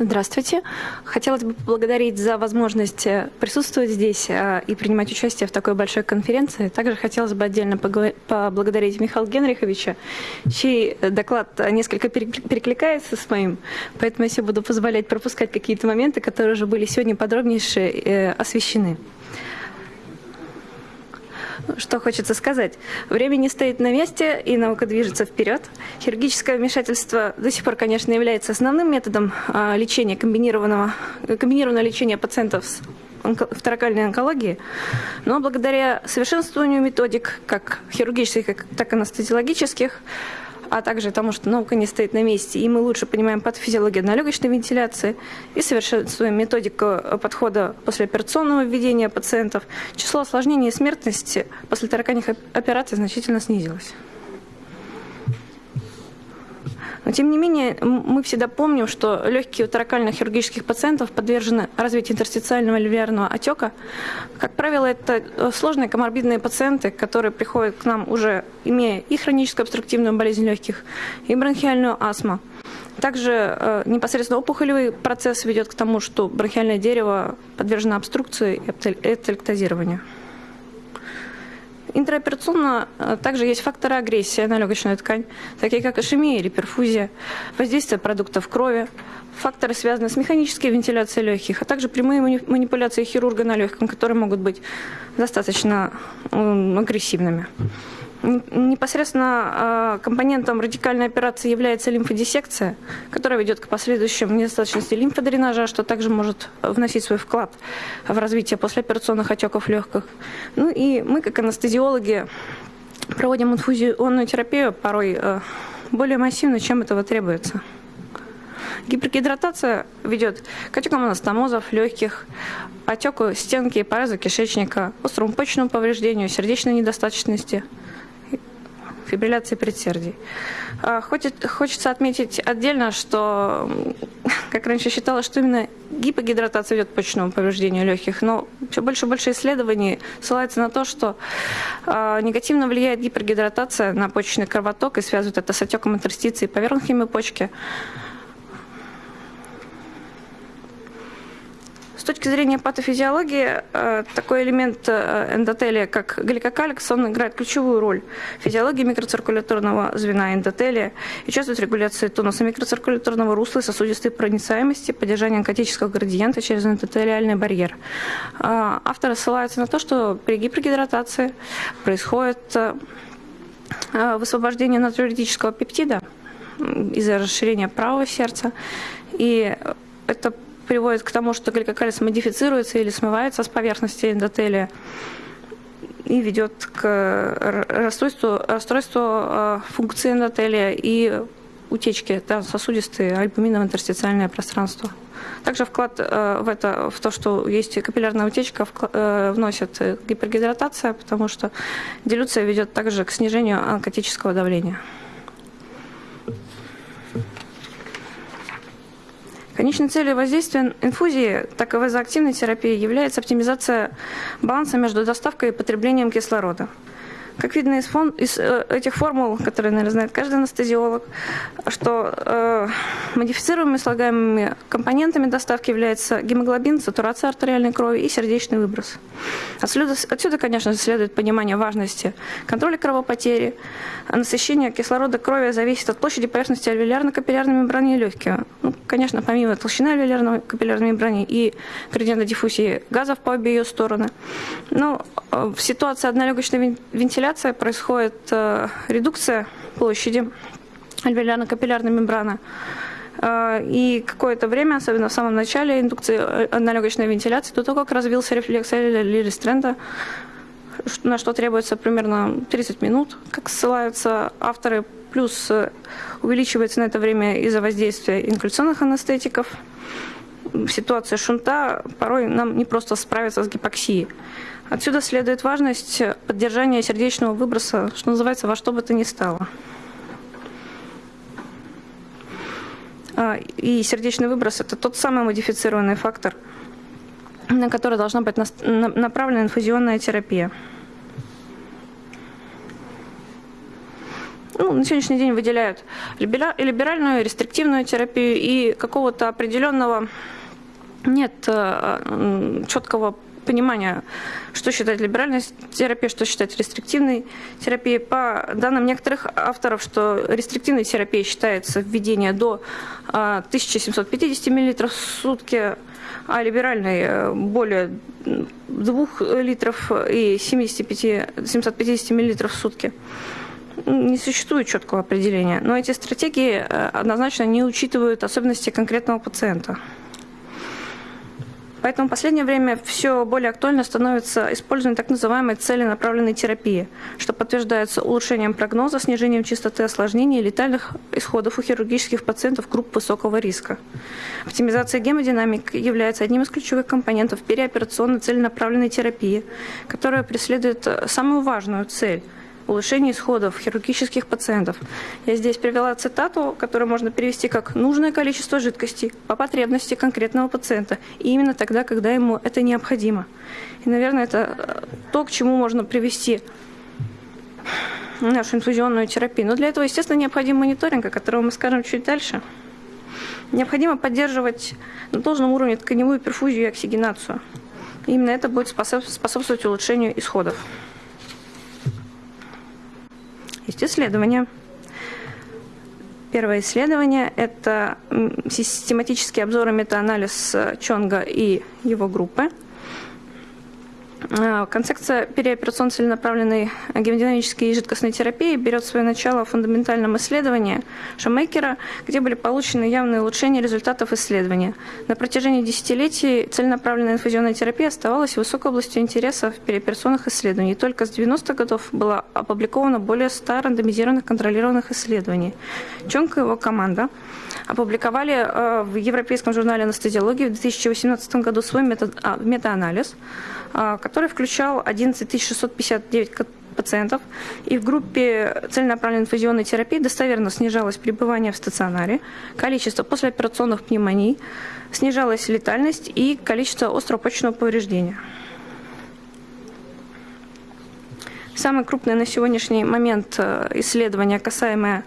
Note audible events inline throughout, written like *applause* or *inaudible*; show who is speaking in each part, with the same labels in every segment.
Speaker 1: Здравствуйте. Хотелось бы поблагодарить за возможность э, присутствовать здесь э, и принимать участие в такой большой конференции. Также хотелось бы отдельно поблагодарить Михаила Генриховича, чей доклад несколько перекликается с моим, поэтому я себе буду позволять пропускать какие-то моменты, которые уже были сегодня подробнейше э, освещены. Что хочется сказать? Время не стоит на месте, и наука движется вперед. Хирургическое вмешательство до сих пор, конечно, является основным методом а, лечения комбинированного, комбинированного лечения пациентов с второкальной онкологии, но благодаря совершенствованию методик, как хирургических, так и анестезиологических, а также тому, что наука не стоит на месте, и мы лучше понимаем патофизиологию однолегочной вентиляции и совершенствуем методику подхода после операционного введения пациентов, число осложнений и смертности после тараканьих операций значительно снизилось. Но тем не менее, мы всегда помним, что легкие у таракальных хирургических пациентов подвержены развитию интерстициального альвеолярного отека. Как правило, это э, сложные коморбидные пациенты, которые приходят к нам уже имея и хроническую обструктивную болезнь легких, и бронхиальную астму. Также э, непосредственно опухолевый процесс ведет к тому, что бронхиальное дерево подвержено обструкции и эптелектозированию. Интраоперационно э, также есть факторы агрессии на легочную ткань, такие как ишемия или перфузия, воздействие продуктов крови, факторы, связанные с механической вентиляцией легких, а также прямые манипуляции хирурга на легком, которые могут быть достаточно агрессивными. Непосредственно а, компонентом радикальной операции является лимфодиссекция, которая ведет к последующим недостаточности лимфодренажа, что также может вносить свой вклад в развитие послеоперационных отеков легких. Ну и мы, как анестезиологи, проводим инфузионную терапию порой а, более массивно, чем этого требуется. Гипергидратация ведет к отекам анастомозов, легких, отеку стенки и порезу кишечника, острому почечному повреждению, сердечной недостаточности – фибрилляции предсердий. А, хочется отметить отдельно, что, *laughs* как раньше считалось, что именно гипогидратация ведет к почечному повреждению легких, но все больше и больше исследований ссылается на то, что а, негативно влияет гипергидратация на почечный кровоток и связывает это с отеком интерстиции поверхностными почки. Точки зрения патофизиологии, э, такой элемент э, эндотелия, как гликокаликс, он играет ключевую роль в физиологии микроциркуляторного звена эндотелия и участвует в регуляции тонуса микроциркуляторного русла и сосудистой проницаемости, поддержании онкотического градиента через эндотелиальный барьер. Э, авторы ссылаются на то, что при гипергидратации происходит высвобождение натриуретического пептида из-за расширения правого сердца, и это приводит к тому, что гликокалис модифицируется или смывается с поверхности эндотелия и ведет к расстройству, расстройству а, функции эндотелия и утечки да, сосудистые альбуминово-интерстициальное пространство. Также вклад э, в это, в то, что есть капиллярная утечка, э, вносит гипергидратация, потому что дилюция ведет также к снижению онкотического давления. Конечной целью воздействия инфузии, так и вазоактивной терапии является оптимизация баланса между доставкой и потреблением кислорода. Как видно из, фон, из э, этих формул, которые, наверное, знает каждый анестезиолог, что э, модифицируемыми слагаемыми компонентами доставки является гемоглобин, сатурация артериальной крови и сердечный выброс. Отсюда, отсюда конечно, следует понимание важности контроля кровопотери. Насыщение кислорода крови зависит от площади поверхности альвеолярно-капиллярной мембраны легких. Ну, конечно, помимо толщины альвеолярной капиллярной мембраны и градиента диффузии газов по обе ее стороны. Но э, в ситуации однолегочной вентиляции вентиляция, происходит э, редукция площади альвеолярно-капиллярной мембраны. Э, и какое-то время, особенно в самом начале индукции однолегочной э, вентиляции, до того, как развился рефлекс Лири Стрэнда, на что требуется примерно 30 минут, как ссылаются авторы, плюс увеличивается на это время из-за воздействия инкуляционных анестетиков. Ситуация шунта порой нам не просто справиться с гипоксией. Отсюда следует важность поддержания сердечного выброса, что называется, во что бы то ни стало. А, и сердечный выброс – это тот самый модифицированный фактор, на который должна быть направлена инфузионная терапия. ну, на сегодняшний день выделяют либеральную, рестриктивную терапию и какого-то определенного нет э, четкого понимания, что считать либеральной терапией, что считать рестриктивной терапией. По данным некоторых авторов, что рестриктивной терапией считается введение до 1750 мл в сутки, а либеральной э, более 2 литров и 75, 750 мл в сутки не существует четкого определения, но эти стратегии э, однозначно не учитывают особенности конкретного пациента. Поэтому в последнее время все более актуально становится использование так называемой целенаправленной терапии, что подтверждается улучшением прогноза, снижением частоты осложнений и летальных исходов у хирургических пациентов групп высокого риска. Оптимизация гемодинамики является одним из ключевых компонентов переоперационной целенаправленной терапии, которая преследует самую важную цель – улучшение исходов хирургических пациентов. Я здесь привела цитату, которую можно перевести как «нужное количество жидкости по потребности конкретного пациента, и именно тогда, когда ему это необходимо». И, наверное, это э, то, к чему можно привести нашу инфузионную терапию. Но для этого, естественно, необходим мониторинг, о котором мы скажем чуть дальше. Необходимо поддерживать на должном уровне тканевую перфузию и оксигенацию. Именно это будет способствовать улучшению исходов. Есть исследования. Первое исследование – это систематический обзор и метаанализ Чонга и его группы – концепция переоперационно целенаправленной гемодинамической и жидкостной терапии берет свое начало в фундаментальном исследовании Шамейкера, где были получены явные улучшения результатов исследования. На протяжении десятилетий целенаправленная инфузионная терапия оставалась высокой областью интереса в переоперационных исследований. только с 90-х годов было опубликовано более 100 рандомизированных контролированных исследований. Чонг и его команда опубликовали э, в Европейском журнале анестезиологии в 2018 году свой а, метаанализ, а, который включал 11 659 пациентов, и в группе целенаправленной инфузионной терапии достоверно снижалось пребывание в стационаре, количество послеоперационных пневмоний, снижалась летальность и количество острого повреждения. Самое крупное на сегодняшний момент э, исследование, касаемое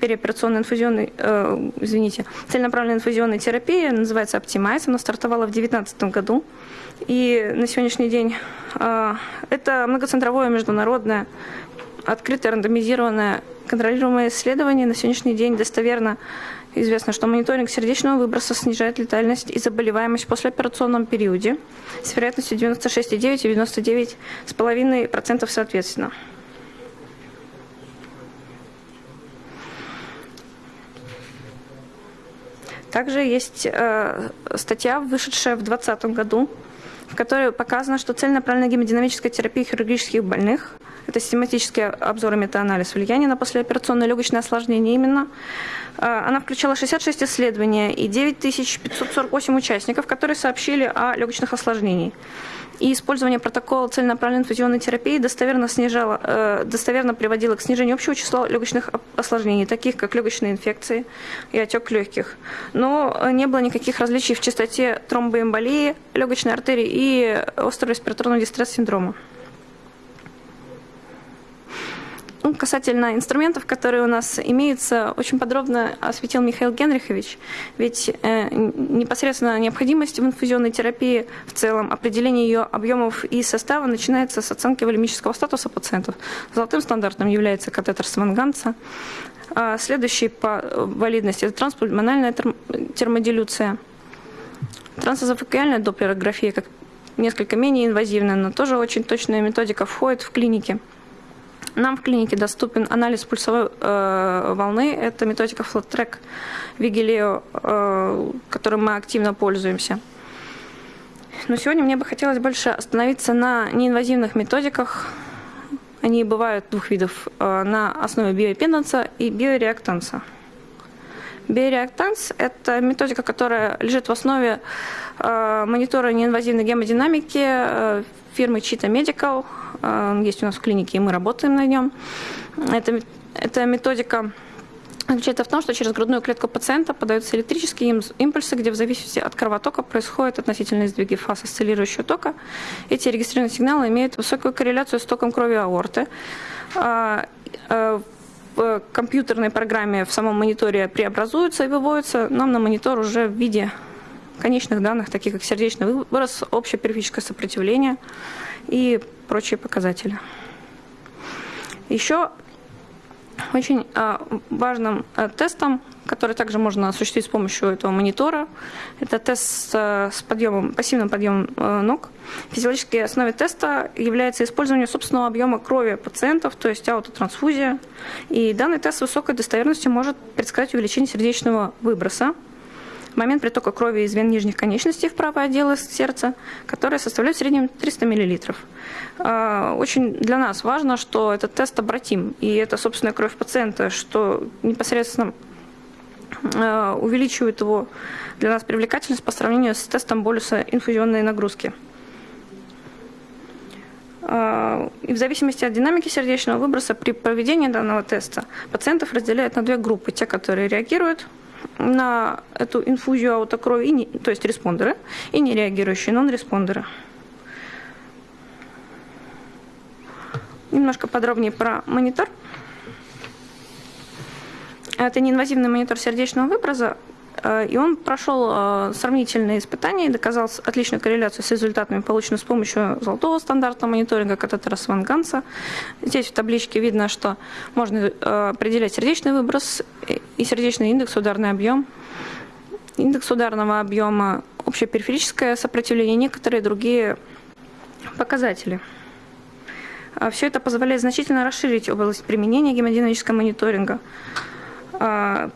Speaker 1: переоперационной инфузионной, э, извините, целенаправленной инфузионной терапии, называется Optimize, она стартовала в 2019 году. И на сегодняшний день э, это многоцентровое международное открытое рандомизированное контролируемое исследование. На сегодняшний день достоверно известно, что мониторинг сердечного выброса снижает летальность и заболеваемость в послеоперационном периоде с вероятностью 96,9 и 99,5% соответственно. Также есть э, статья, вышедшая в 2020 году, в которой показано, что целенаправленная гемодинамическая терапия хирургических больных – это систематический обзор и метаанализ влияния на послеоперационное легочное осложнение именно. Э, она включала 66 исследований и 9548 участников, которые сообщили о легочных осложнениях и использование протокола целенаправленной инфузионной терапии достоверно, снижало, э, достоверно приводило к снижению общего числа легочных осложнений, таких как легочные инфекции и отек легких. Но не было никаких различий в частоте тромбоэмболии легочной артерии и острого респираторного дистресс-синдрома. Ну, касательно инструментов, которые у нас имеются, очень подробно осветил Михаил Генрихович. Ведь э, непосредственно необходимость в инфузионной терапии в целом, определение ее объемов и состава начинается с оценки волемического статуса пациентов. Золотым стандартом является катетер Сванганца. А следующий по валидности – это транспульмональная термодилюция. Трансэзофокиальная доплерография, как несколько менее инвазивная, но тоже очень точная методика, входит в клинике. Нам в клинике доступен анализ пульсовой э, волны. Это методика FlatTrack Vigileo, э, которым мы активно пользуемся. Но сегодня мне бы хотелось больше остановиться на неинвазивных методиках. Они бывают двух видов э, на основе биоимпеданса и биореактанса. Биореактанс – это методика, которая лежит в основе э, монитора неинвазивной гемодинамики э, фирмы Cheetah Medical. Э, есть у нас в клинике, и мы работаем на нем. Это, это методика заключается в том, что через грудную клетку пациента подаются электрические импульсы, где в зависимости от кровотока происходят относительные сдвиги фаз осциллирующего тока. Эти регистрированные сигналы имеют высокую корреляцию с током крови аорты. А, э, в компьютерной программе в самом мониторе преобразуются и выводятся нам на монитор уже в виде конечных данных, таких как сердечный выброс, общее периферическое сопротивление и прочие показатели. Еще очень а, важным а, тестом, который также можно осуществить с помощью этого монитора, это тест с подъемом, пассивным подъемом а, ног. Физиологической основой теста является использование собственного объема крови пациентов, то есть аутотрансфузия. И данный тест с высокой достоверностью может предсказать увеличение сердечного выброса момент притока крови из вен нижних конечностей в правое отдело сердца, которое составляет в среднем 300 мл. А, очень для нас важно, что этот тест обратим, и это собственная кровь пациента, что непосредственно а, увеличивает его для нас привлекательность по сравнению с тестом болюса инфузионной нагрузки. А, и в зависимости от динамики сердечного выброса при проведении данного теста пациентов разделяют на две группы. Те, которые реагируют на эту инфузию аутокрови, и не, то есть респондеры, и не реагирующие нон-респондеры. Немножко подробнее про монитор. Это неинвазивный монитор сердечного выброса, и он прошел э, сравнительные испытания и доказал отличную корреляцию с результатами, полученными с помощью золотого стандарта мониторинга катетера Сванганса. Здесь в табличке видно, что можно э, определять сердечный выброс и сердечный индекс, ударный объем, индекс ударного объема, общее периферическое сопротивление некоторые другие показатели. Все это позволяет значительно расширить область применения гемодинамического мониторинга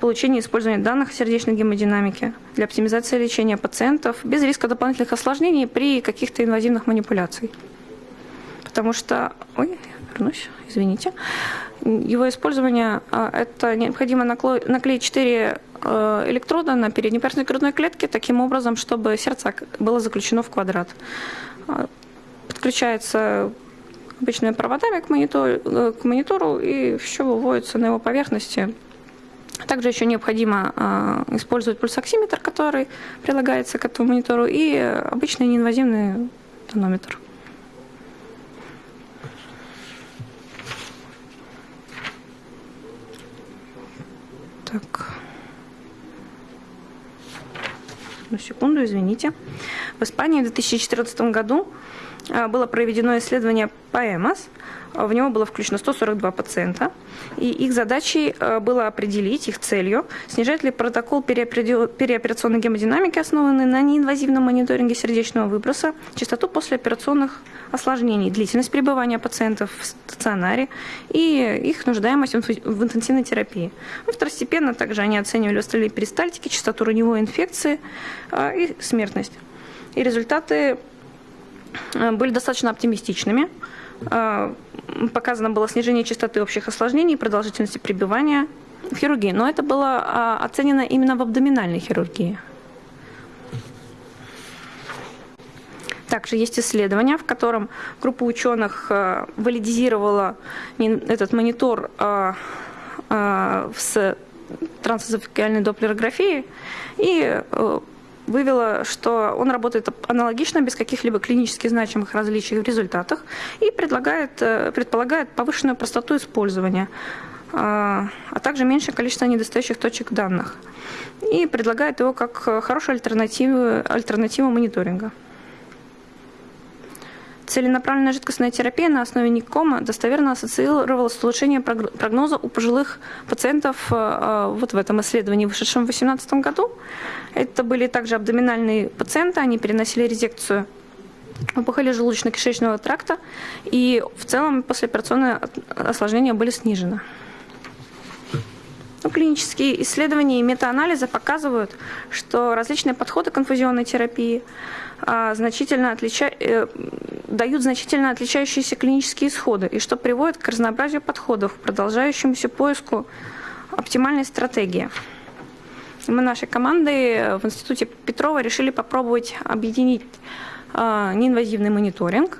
Speaker 1: получения и использования данных сердечной гемодинамике для оптимизации лечения пациентов без риска дополнительных осложнений при каких-то инвазивных манипуляциях. Потому что... Ой, вернусь, извините. Его использование – это необходимо наклеить 4 э, электрода на переднеперстной грудной клетке таким образом, чтобы сердце было заключено в квадрат. Подключается обычными проводами к монитору, э, к монитору и все выводится на его поверхности также еще необходимо э, использовать пульсоксиметр, который прилагается к этому монитору, и обычный неинвазивный тонометр. Так. Одну секунду, извините. В Испании в 2014 году а, было проведено исследование по ЭМОС. В него было включено 142 пациента. И их задачей а, было определить, их целью, снижает ли протокол переоперационной гемодинамики, основанный на неинвазивном мониторинге сердечного выброса, частоту послеоперационных осложнений, длительность пребывания пациентов в стационаре и их нуждаемость в интенсивной терапии. Ну, второстепенно также они оценивали остальные перистальтики, частоту раневой инфекции а, и смертность. И результаты Э, были достаточно оптимистичными. Э, показано было снижение частоты общих осложнений, продолжительности пребывания в хирургии. Но это было а, оценено именно в абдоминальной хирургии. Также есть исследование, в котором группа ученых э, валидизировала этот монитор с трансэзофикальной доплерографией и вывела, что он работает аналогично, без каких-либо клинически значимых различий в результатах и предлагает, э, предполагает повышенную простоту использования, а, а также меньшее количество недостающих точек данных. И предлагает его как хорошую альтернативу, альтернативу мониторинга. Целенаправленная жидкостная терапия на основе НИКОМа достоверно ассоциировалась с улучшением прогноза у пожилых пациентов э, э, вот в этом исследовании, вышедшем в 2018 году. Это были также абдоминальные пациенты, они переносили резекцию опухоли желудочно-кишечного тракта, и в целом послеоперационные осложнения были снижены. Ну, клинические исследования и метаанализы показывают, что различные подходы к инфузионной терапии значительно отлича... Э, дают значительно отличающиеся клинические исходы, и что приводит к разнообразию подходов, к продолжающемуся поиску оптимальной стратегии. Мы нашей командой в Институте Петрова решили попробовать объединить а, неинвазивный мониторинг,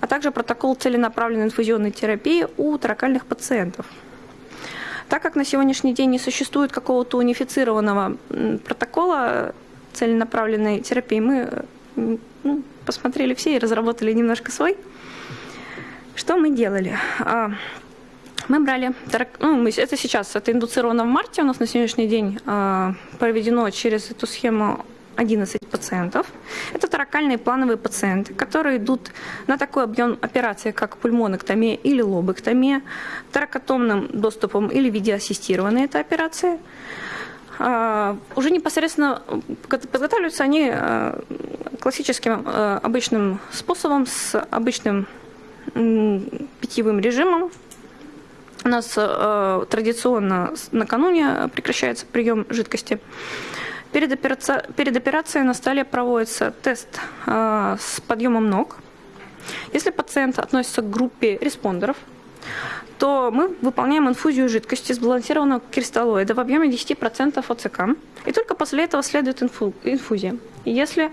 Speaker 1: а также протокол целенаправленной инфузионной терапии у таракальных пациентов. Так как на сегодняшний день не существует какого-то унифицированного протокола целенаправленной терапии, мы ну, посмотрели все и разработали немножко свой. Что мы делали? А, Мы брали, ну, это сейчас, это индуцировано в марте, у нас на сегодняшний день э, проведено через эту схему 11 пациентов. Это таракальные плановые пациенты, которые идут на такой объем операции, как пульмоноктомия или лобэктомия, таракотомным доступом или видеоассистированные это операции. А, уже непосредственно подготавливаются они а, классическим а, обычным способом, с обычным питьевым режимом. У нас традиционно накануне прекращается прием жидкости. Перед, операци... Перед операцией на столе проводится тест э, с подъемом ног. Если пациент относится к группе респондеров, то мы выполняем инфузию жидкости сбалансированного кристаллоида в объеме 10% ОЦК. И только после этого следует инфу... инфузия. И если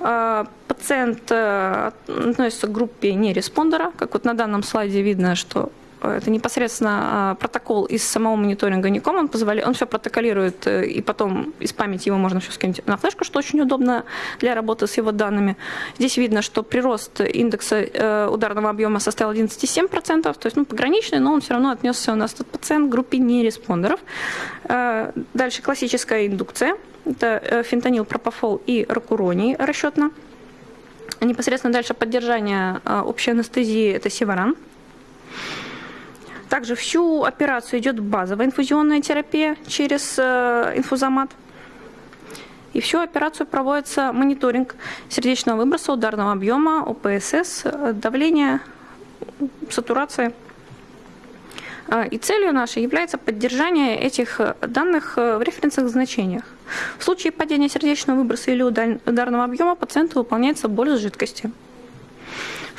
Speaker 1: э, пациент э, относится к группе нереспондера, как вот на данном слайде видно, что это непосредственно а, протокол из самого мониторинга Ником, он позволяет, он все протоколирует, э, и потом из памяти его можно все скинуть на флешку, что очень удобно для работы с его данными. Здесь видно, что прирост индекса э, ударного объема составил 11,7%, то есть ну, пограничный, но он все равно отнесся у нас этот пациент к группе нереспондеров. Э, дальше классическая индукция, это фентанил, пропофол и ракуроний расчетно. Непосредственно дальше поддержание общей анестезии – это севаран. Также всю операцию идет базовая инфузионная терапия через э, инфузомат. И всю операцию проводится мониторинг сердечного выброса, ударного объема, ОПСС, давления, сатурации. Э, и целью нашей является поддержание этих данных э, в референсных значениях. В случае падения сердечного выброса или ударного объема пациенту выполняется боль с жидкости.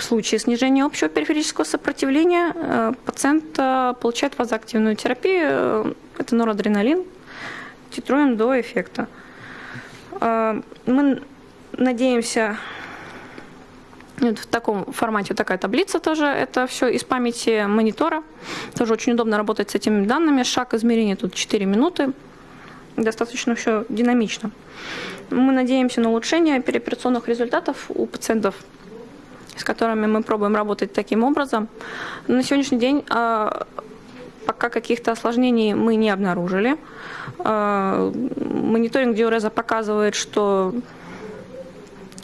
Speaker 1: В случае снижения общего периферического сопротивления э, пациент э, получает вазоактивную терапию, э, это норадреналин, титруем до эффекта. Мы надеемся, вот в таком формате такая таблица тоже, это все из памяти монитора. Тоже очень удобно работать с этими данными. Шаг измерения тут 4 минуты. Достаточно все динамично. Мы надеемся на улучшение переоперационных результатов у пациентов с которыми мы пробуем работать таким образом. На сегодняшний день а, пока каких-то осложнений мы не обнаружили. А, мониторинг диуреза показывает, что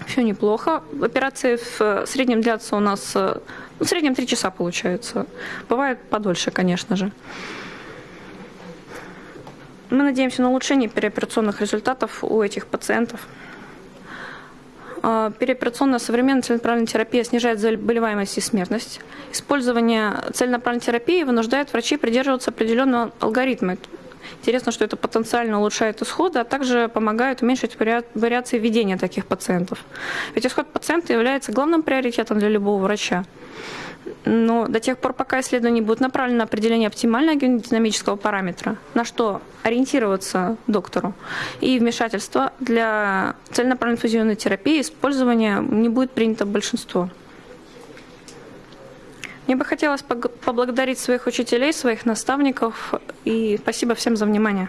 Speaker 1: все неплохо. Операции в среднем длятся у нас, ну, в среднем 3 часа получается. Бывает подольше, конечно же. Мы надеемся на улучшение переоперационных результатов у этих пациентов. А, переоперационная современная целенаправленная терапия снижает заболеваемость и смертность. Использование целенаправленной терапии вынуждает врачей придерживаться определенного алгоритма. Интересно, что это потенциально улучшает исходы, а также помогает уменьшить вариации ведения таких пациентов. Ведь исход пациента является главным приоритетом для любого врача. Но до тех пор, пока исследование будет направлено на определение оптимального гемодинамического параметра, на что ориентироваться доктору, и вмешательство для целенаправленной инфузионной терапии использования не будет принято большинство. Мне бы хотелось поблагодарить своих учителей, своих наставников и спасибо всем за внимание.